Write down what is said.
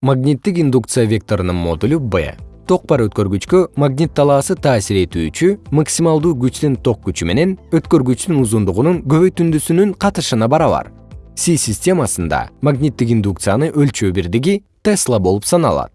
магниттик индукция векторунун модулу b ток бар өткөргүчкө магнит талаасы таасир этүүчү максималдуу күчтүн ток күчү менен өткөргүчтүн узундугунун көбөйтүндүсүнүн катышына барабар. Си системасында магниттик индукцияны өлчөө бирдиги тесла болуп саналат.